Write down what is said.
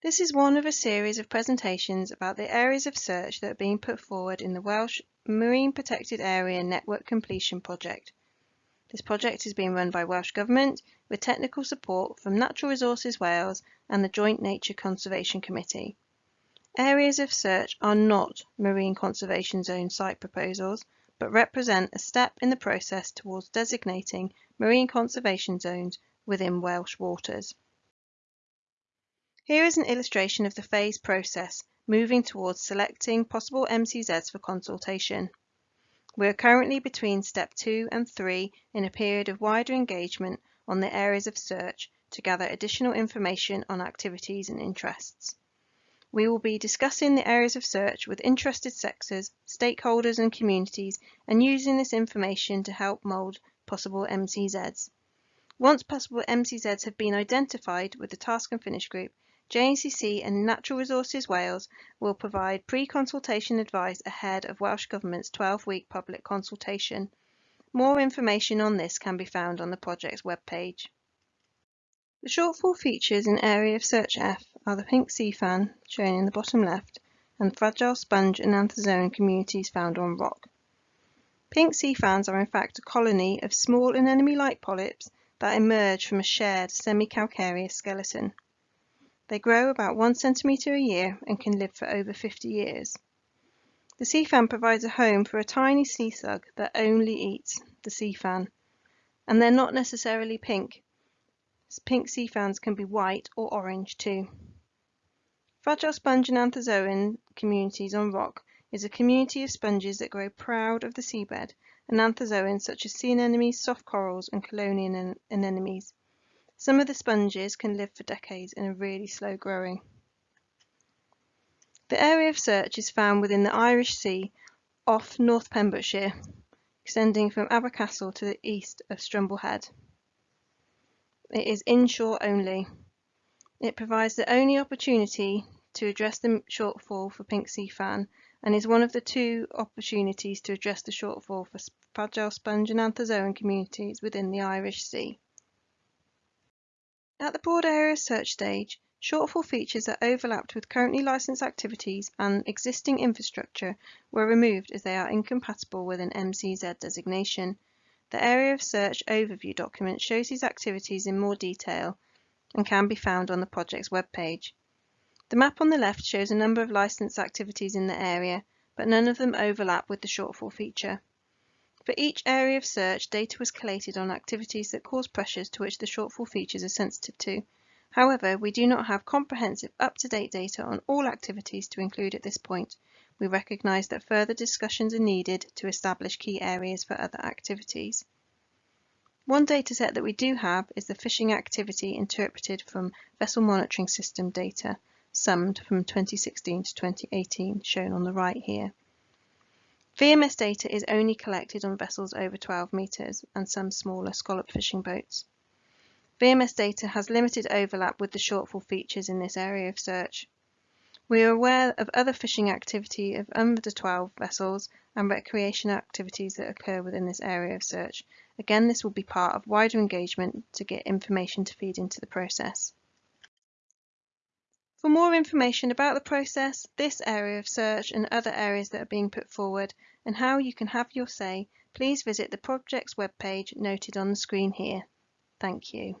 This is one of a series of presentations about the areas of search that are being put forward in the Welsh Marine Protected Area Network Completion Project. This project is being run by Welsh Government with technical support from Natural Resources Wales and the Joint Nature Conservation Committee. Areas of search are not marine conservation zone site proposals, but represent a step in the process towards designating marine conservation zones within Welsh waters. Here is an illustration of the phase process moving towards selecting possible MCZs for consultation. We are currently between step 2 and 3 in a period of wider engagement on the areas of search to gather additional information on activities and interests. We will be discussing the areas of search with interested sectors, stakeholders and communities and using this information to help mould possible MCZs. Once possible MCZs have been identified with the task and finish group, JNCC and Natural Resources Wales will provide pre-consultation advice ahead of Welsh Government's 12-week public consultation. More information on this can be found on the project's webpage. The shortfall features in Area of Search F are the pink sea fan, shown in the bottom left, and fragile sponge and anthozoan communities found on rock. Pink sea fans are in fact a colony of small anemone-like polyps that emerge from a shared semi-calcareous skeleton. They grow about one centimetre a year and can live for over 50 years. The sea fan provides a home for a tiny sea slug that only eats the sea fan. And they're not necessarily pink. Pink sea fans can be white or orange too. Fragile sponge and anthozoan communities on rock is a community of sponges that grow proud of the seabed and anthozoans such as sea anemones, soft corals and chelonian anemones. Some of the sponges can live for decades and are really slow growing. The area of search is found within the Irish Sea off North Pembrokeshire, extending from Abercastle to the east of Strumble Head. It is inshore only. It provides the only opportunity to address the shortfall for pink sea fan and is one of the two opportunities to address the shortfall for fragile sponge and anthozoan communities within the Irish Sea. At the broad area search stage, shortfall features that overlapped with currently licensed activities and existing infrastructure were removed as they are incompatible with an MCZ designation. The Area of Search Overview document shows these activities in more detail and can be found on the project's webpage. The map on the left shows a number of licensed activities in the area, but none of them overlap with the shortfall feature. For each area of search, data was collated on activities that cause pressures to which the shortfall features are sensitive to. However, we do not have comprehensive up-to-date data on all activities to include at this point. We recognise that further discussions are needed to establish key areas for other activities. One dataset that we do have is the fishing activity interpreted from vessel monitoring system data, summed from 2016 to 2018, shown on the right here. VMS data is only collected on vessels over 12 metres and some smaller scallop fishing boats. VMS data has limited overlap with the shortfall features in this area of search. We are aware of other fishing activity of under 12 vessels and recreation activities that occur within this area of search. Again, this will be part of wider engagement to get information to feed into the process. For more information about the process, this area of search and other areas that are being put forward and how you can have your say, please visit the project's webpage noted on the screen here. Thank you.